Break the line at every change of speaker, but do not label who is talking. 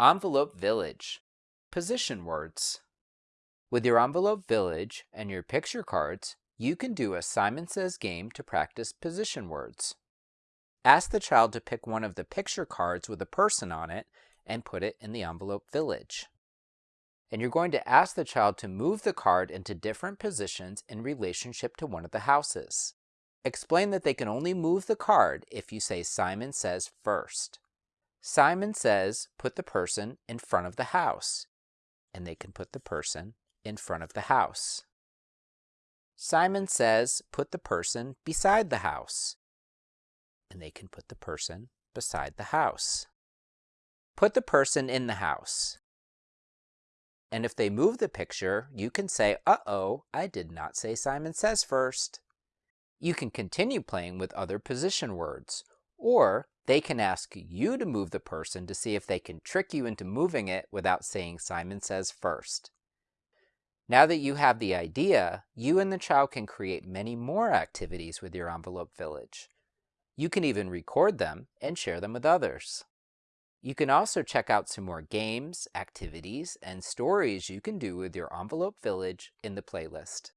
Envelope Village Position words. With your Envelope Village and your picture cards, you can do a Simon Says game to practice position words. Ask the child to pick one of the picture cards with a person on it and put it in the Envelope Village. And you're going to ask the child to move the card into different positions in relationship to one of the houses. Explain that they can only move the card if you say Simon says first. Simon says put the person in front of the house, and they can put the person in front of the house. Simon says put the person beside the house, and they can put the person beside the house. Put the person in the house. And if they move the picture, you can say, uh-oh, I did not say Simon Says first. You can continue playing with other position words, or they can ask you to move the person to see if they can trick you into moving it without saying Simon Says first. Now that you have the idea, you and the child can create many more activities with your envelope village. You can even record them and share them with others. You can also check out some more games, activities, and stories you can do with your envelope village in the playlist.